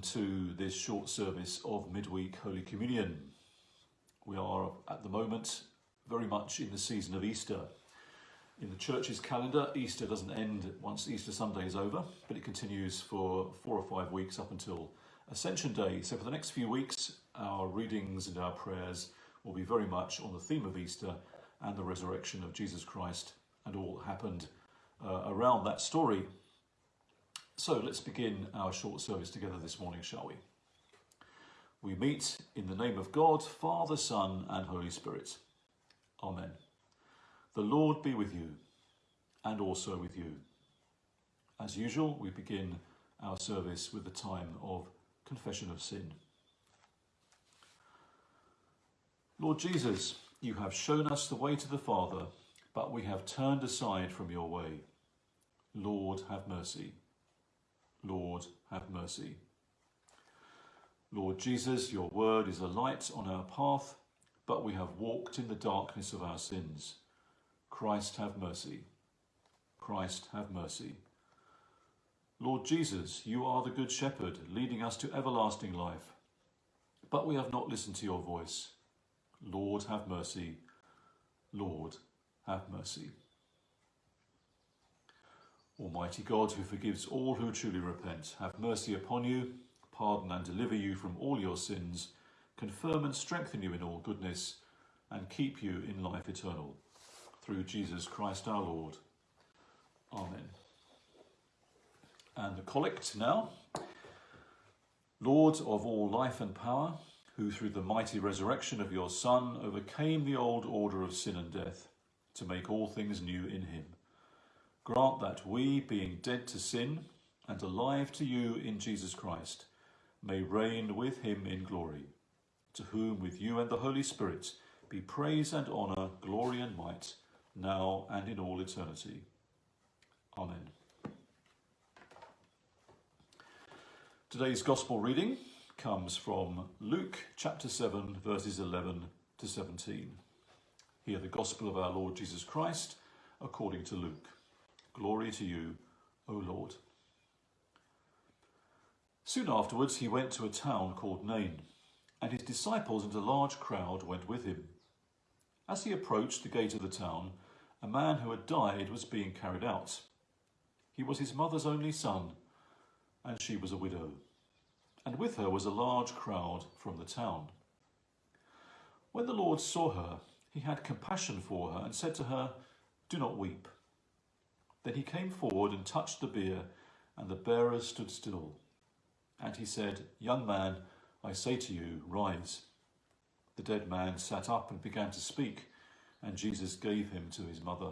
to this short service of midweek Holy Communion. We are at the moment very much in the season of Easter. In the church's calendar, Easter doesn't end once Easter Sunday is over, but it continues for four or five weeks up until Ascension Day. So for the next few weeks, our readings and our prayers will be very much on the theme of Easter and the resurrection of Jesus Christ and all that happened uh, around that story. So let's begin our short service together this morning, shall we? We meet in the name of God, Father, Son, and Holy Spirit. Amen. The Lord be with you, and also with you. As usual, we begin our service with the time of confession of sin. Lord Jesus, you have shown us the way to the Father, but we have turned aside from your way. Lord, have mercy. Lord, have mercy. Lord Jesus, your word is a light on our path, but we have walked in the darkness of our sins. Christ, have mercy. Christ, have mercy. Lord Jesus, you are the Good Shepherd, leading us to everlasting life. But we have not listened to your voice. Lord, have mercy. Lord, have mercy. Almighty God, who forgives all who truly repent, have mercy upon you, pardon and deliver you from all your sins, confirm and strengthen you in all goodness, and keep you in life eternal. Through Jesus Christ our Lord. Amen. And the collect now. Lord of all life and power, who through the mighty resurrection of your Son overcame the old order of sin and death, to make all things new in him Grant that we, being dead to sin and alive to you in Jesus Christ, may reign with him in glory, to whom with you and the Holy Spirit be praise and honour, glory and might, now and in all eternity. Amen. Today's Gospel reading comes from Luke chapter 7 verses 11 to 17. Hear the Gospel of our Lord Jesus Christ according to Luke. Glory to you, O Lord. Soon afterwards he went to a town called Nain, and his disciples and a large crowd went with him. As he approached the gate of the town, a man who had died was being carried out. He was his mother's only son, and she was a widow. And with her was a large crowd from the town. When the Lord saw her, he had compassion for her and said to her, Do not weep. Then he came forward and touched the bier, and the bearers stood still. And he said, Young man, I say to you, rise. The dead man sat up and began to speak, and Jesus gave him to his mother.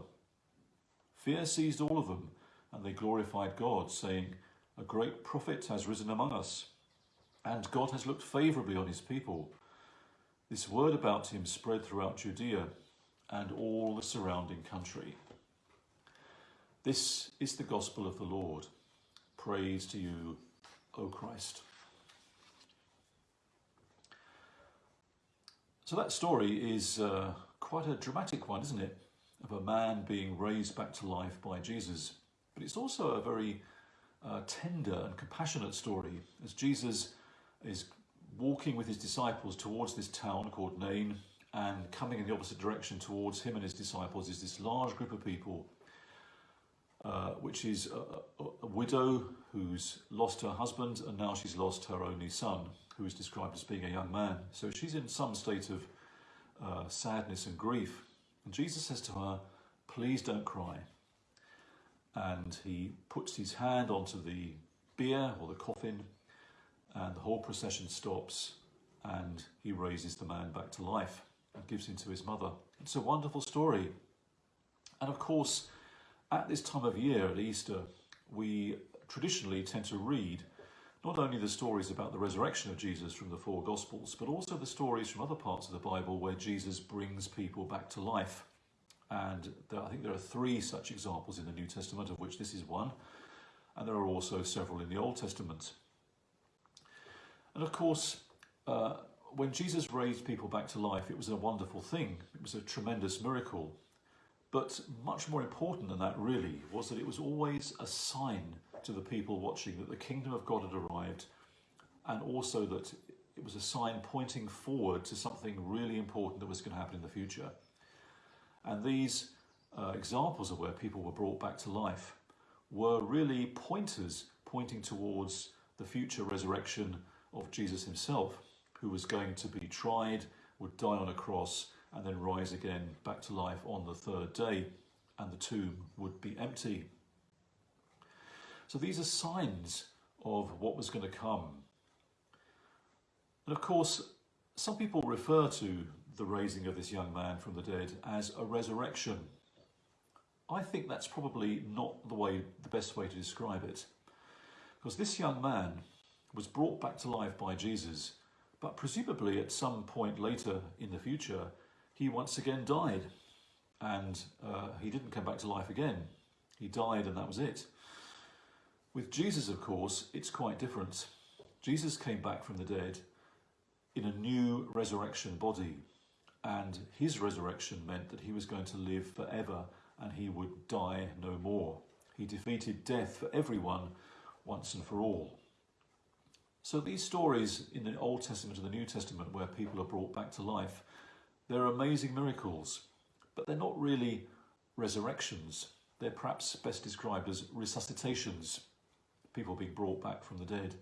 Fear seized all of them, and they glorified God, saying, A great prophet has risen among us, and God has looked favourably on his people. This word about him spread throughout Judea and all the surrounding country. This is the gospel of the Lord. Praise to you, O Christ. So that story is uh, quite a dramatic one, isn't it? Of a man being raised back to life by Jesus. But it's also a very uh, tender and compassionate story as Jesus is walking with his disciples towards this town called Nain and coming in the opposite direction towards him and his disciples is this large group of people uh, which is a, a, widow who's lost her husband and now she's lost her only son, who is described as being a young man. So she's in some state of uh, sadness and grief. And Jesus says to her, please don't cry. And he puts his hand onto the bier or the coffin and the whole procession stops and he raises the man back to life and gives him to his mother. It's a wonderful story. And of course, at this time of year, at Easter, we traditionally tend to read not only the stories about the resurrection of Jesus from the four Gospels, but also the stories from other parts of the Bible where Jesus brings people back to life. And there, I think there are three such examples in the New Testament, of which this is one. And there are also several in the Old Testament. And of course, uh, when Jesus raised people back to life, it was a wonderful thing. It was a tremendous miracle. But much more important than that really was that it was always a sign to the people watching that the kingdom of God had arrived and also that it was a sign pointing forward to something really important that was going to happen in the future. And these uh, examples of where people were brought back to life were really pointers pointing towards the future resurrection of Jesus himself, who was going to be tried, would die on a cross, and then rise again back to life on the third day, and the tomb would be empty. So these are signs of what was going to come. And of course, some people refer to the raising of this young man from the dead as a resurrection. I think that's probably not the way, the best way to describe it. Because this young man was brought back to life by Jesus, but presumably at some point later in the future, he once again died. And uh, he didn't come back to life again. He died and that was it. With Jesus, of course, it's quite different. Jesus came back from the dead in a new resurrection body. And his resurrection meant that he was going to live forever and he would die no more. He defeated death for everyone once and for all. So these stories in the Old Testament and the New Testament where people are brought back to life, they're amazing miracles, but they're not really resurrections. They're perhaps best described as resuscitations, people being brought back from the dead.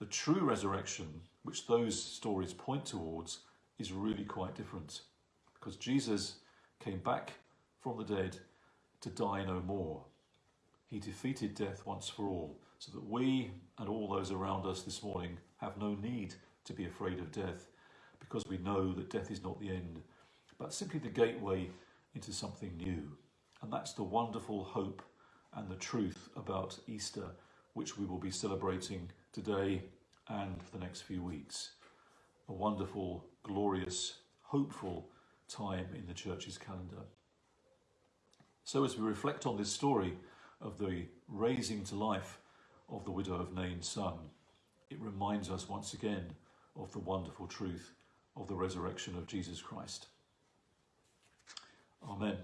The true resurrection, which those stories point towards, is really quite different because Jesus came back from the dead to die no more. He defeated death once for all so that we and all those around us this morning have no need to be afraid of death because we know that death is not the end but simply the gateway into something new. And that's the wonderful hope and the truth about Easter which we will be celebrating today and for the next few weeks. A wonderful, glorious, hopeful time in the church's calendar. So as we reflect on this story of the raising to life of the widow of Nain's son, it reminds us once again of the wonderful truth of the resurrection of Jesus Christ. Amen.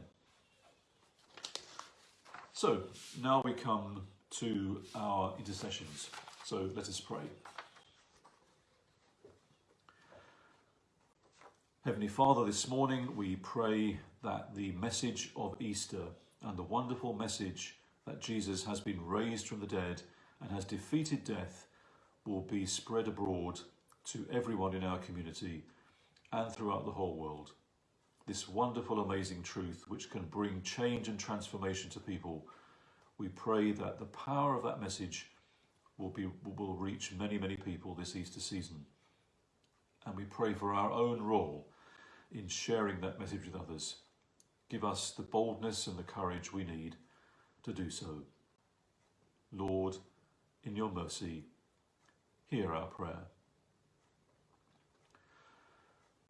So now we come to our intercessions. So let us pray. Heavenly Father, this morning we pray that the message of Easter and the wonderful message that Jesus has been raised from the dead and has defeated death will be spread abroad to everyone in our community and throughout the whole world. This wonderful, amazing truth which can bring change and transformation to people, we pray that the power of that message will, be, will reach many, many people this Easter season. And we pray for our own role in sharing that message with others. Give us the boldness and the courage we need to do so. Lord, in your mercy, hear our prayer.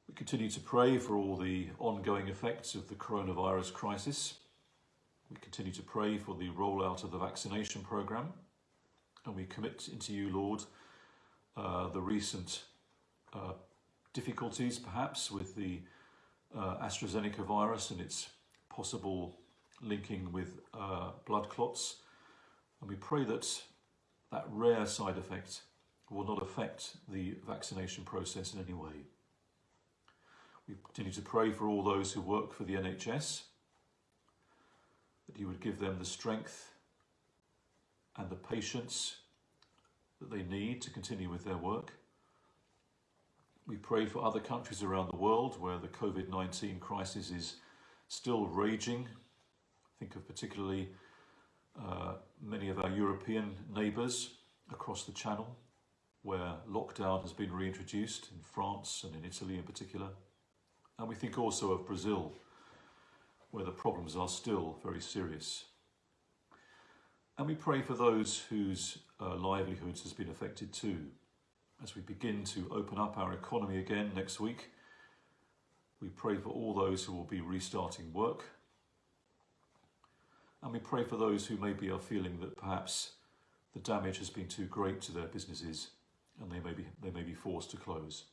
We continue to pray for all the ongoing effects of the coronavirus crisis. We continue to pray for the rollout of the vaccination programme and we commit into you, Lord, uh, the recent uh, difficulties perhaps with the uh, AstraZeneca virus and its possible linking with uh, blood clots. And we pray that that rare side effect will not affect the vaccination process in any way. We continue to pray for all those who work for the NHS, that you would give them the strength and the patience that they need to continue with their work. We pray for other countries around the world where the COVID-19 crisis is still raging. Think of particularly uh, many of our European neighbours across the Channel where lockdown has been reintroduced in France and in Italy in particular. And we think also of Brazil where the problems are still very serious. And we pray for those whose uh, livelihoods has been affected too as we begin to open up our economy again next week. We pray for all those who will be restarting work. And we pray for those who maybe are feeling that perhaps the damage has been too great to their businesses and they may be, they may be forced to close.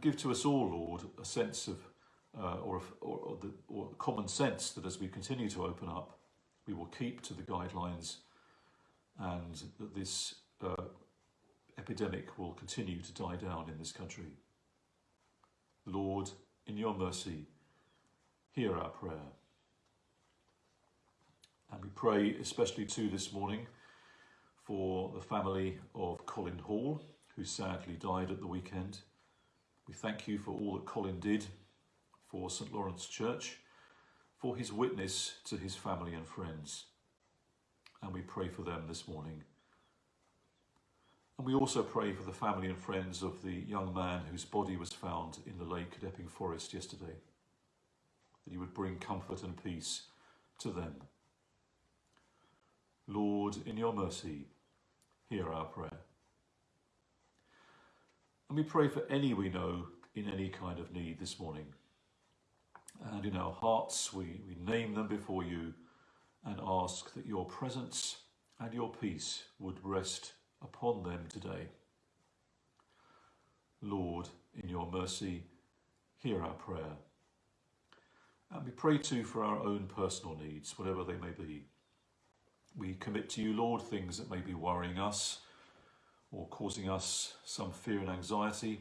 Give to us all, Lord, a sense of, uh, or, or, or, the, or common sense that as we continue to open up, we will keep to the guidelines and that this uh, epidemic will continue to die down in this country. Lord, in your mercy, hear our prayer. And we pray especially too this morning for the family of Colin Hall, who sadly died at the weekend. We thank you for all that Colin did for St Lawrence Church, for his witness to his family and friends. And we pray for them this morning. And we also pray for the family and friends of the young man whose body was found in the lake at Epping Forest yesterday, that you would bring comfort and peace to them. Lord, in your mercy, hear our prayer. And we pray for any we know in any kind of need this morning. And in our hearts, we, we name them before you and ask that your presence and your peace would rest upon them today. Lord, in your mercy, hear our prayer. And we pray too for our own personal needs, whatever they may be. We commit to you, Lord, things that may be worrying us or causing us some fear and anxiety.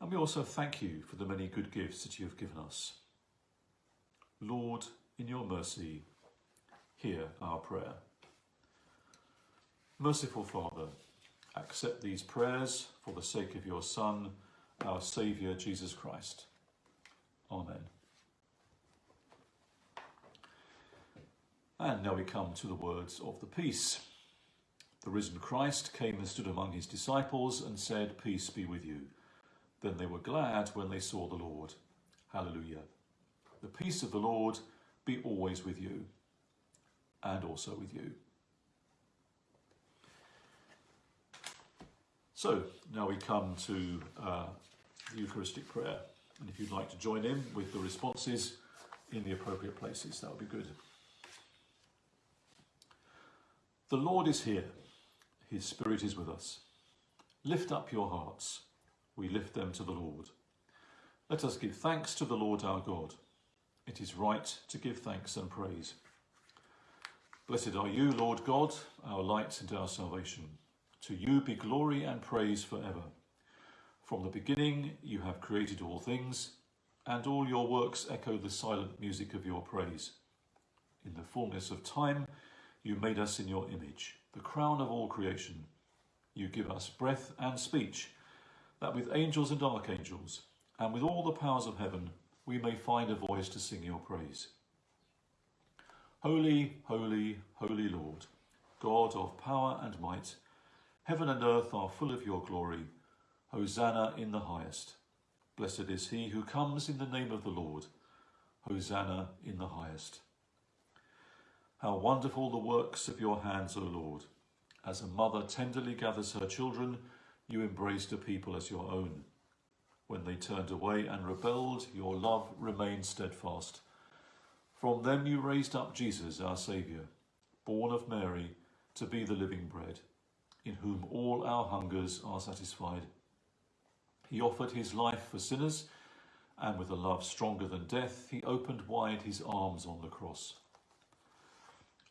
And we also thank you for the many good gifts that you have given us. Lord, in your mercy, hear our prayer. Merciful Father, accept these prayers for the sake of your Son, our Saviour, Jesus Christ. Amen. And now we come to the words of the peace. The risen Christ came and stood among his disciples and said, Peace be with you. Then they were glad when they saw the Lord. Hallelujah. The peace of the Lord be always with you and also with you. So now we come to uh, the Eucharistic prayer. And if you'd like to join in with the responses in the appropriate places, that would be good. The Lord is here. His Spirit is with us. Lift up your hearts. We lift them to the Lord. Let us give thanks to the Lord our God. It is right to give thanks and praise. Blessed are you, Lord God, our light and our salvation. To you be glory and praise forever. From the beginning you have created all things, and all your works echo the silent music of your praise. In the fullness of time you made us in your image, the crown of all creation. You give us breath and speech, that with angels and archangels, and with all the powers of heaven, we may find a voice to sing your praise. Holy, holy, holy Lord, God of power and might, heaven and earth are full of your glory. Hosanna in the highest. Blessed is he who comes in the name of the Lord. Hosanna in the highest. How wonderful the works of your hands, O Lord. As a mother tenderly gathers her children, you embraced a people as your own. When they turned away and rebelled, your love remained steadfast. From them you raised up Jesus, our Saviour, born of Mary, to be the living bread, in whom all our hungers are satisfied. He offered his life for sinners, and with a love stronger than death, he opened wide his arms on the cross.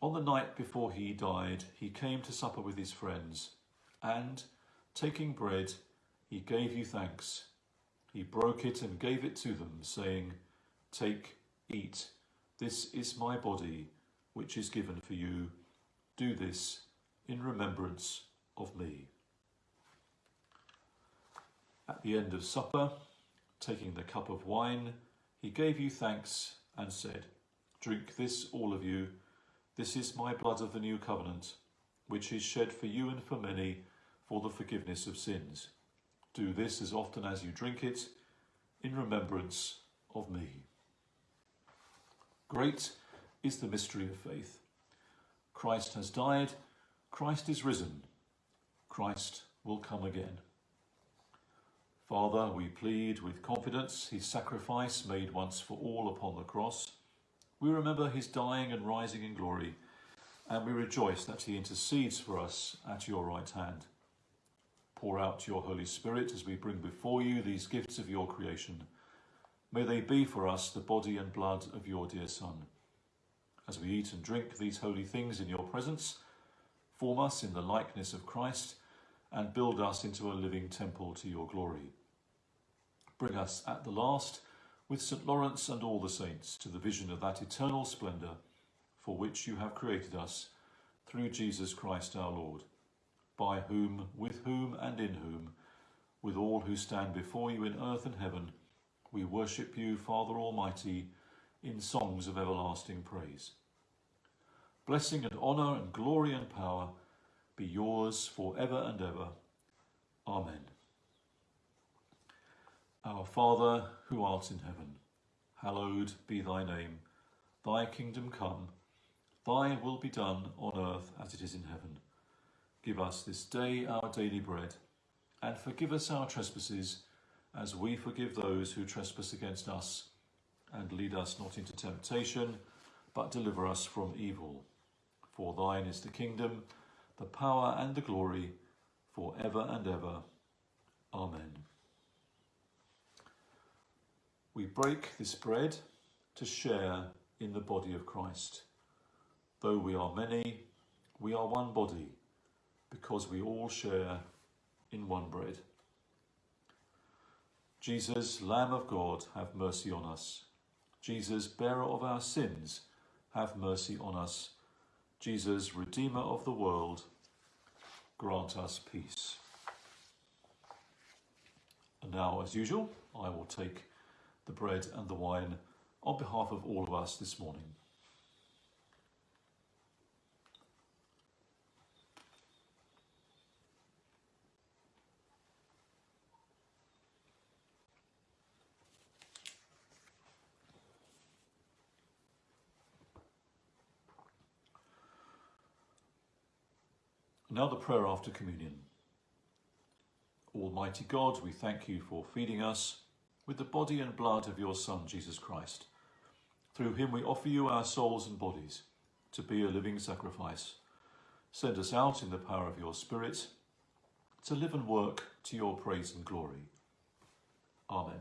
On the night before he died, he came to supper with his friends, and, taking bread, he gave you thanks. He broke it and gave it to them, saying, Take, eat, this is my body, which is given for you. Do this in remembrance of me. At the end of supper, taking the cup of wine, he gave you thanks and said, Drink this, all of you, this is my blood of the new covenant, which is shed for you and for many for the forgiveness of sins. Do this as often as you drink it in remembrance of me. Great is the mystery of faith. Christ has died, Christ is risen, Christ will come again. Father, we plead with confidence his sacrifice made once for all upon the cross we remember his dying and rising in glory, and we rejoice that he intercedes for us at your right hand. Pour out your Holy Spirit as we bring before you these gifts of your creation. May they be for us the body and blood of your dear Son. As we eat and drink these holy things in your presence, form us in the likeness of Christ, and build us into a living temple to your glory. Bring us at the last with St. Lawrence and all the saints to the vision of that eternal splendour for which you have created us through Jesus Christ our Lord, by whom, with whom, and in whom, with all who stand before you in earth and heaven, we worship you, Father Almighty, in songs of everlasting praise. Blessing and honour and glory and power be yours for ever and ever. Amen. Our Father, who art in heaven, hallowed be thy name. Thy kingdom come, thy will be done on earth as it is in heaven. Give us this day our daily bread, and forgive us our trespasses, as we forgive those who trespass against us. And lead us not into temptation, but deliver us from evil. For thine is the kingdom, the power and the glory, for ever and ever. Amen. We break this bread to share in the body of Christ. Though we are many, we are one body, because we all share in one bread. Jesus, Lamb of God, have mercy on us. Jesus, bearer of our sins, have mercy on us. Jesus, Redeemer of the world, grant us peace. And now, as usual, I will take the bread and the wine on behalf of all of us this morning. Now the prayer after communion. Almighty God, we thank you for feeding us with the body and blood of your Son, Jesus Christ. Through him we offer you our souls and bodies to be a living sacrifice. Send us out in the power of your Spirit to live and work to your praise and glory. Amen.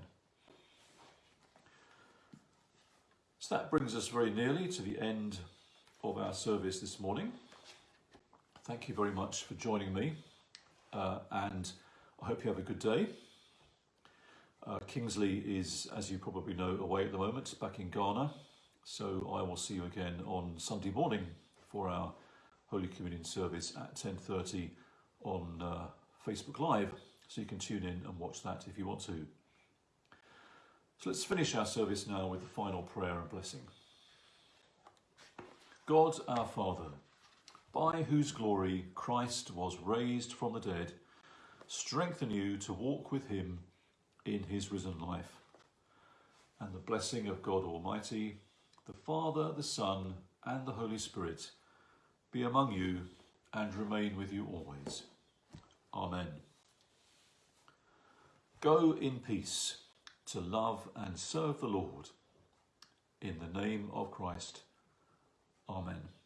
So that brings us very nearly to the end of our service this morning thank you very much for joining me uh, and I hope you have a good day. Uh, Kingsley is, as you probably know, away at the moment, back in Ghana. So I will see you again on Sunday morning for our Holy Communion service at 10.30 on uh, Facebook Live. So you can tune in and watch that if you want to. So let's finish our service now with the final prayer and blessing. God our Father, by whose glory Christ was raised from the dead, strengthen you to walk with him in his risen life. And the blessing of God Almighty, the Father, the Son, and the Holy Spirit be among you and remain with you always. Amen. Go in peace to love and serve the Lord. In the name of Christ. Amen.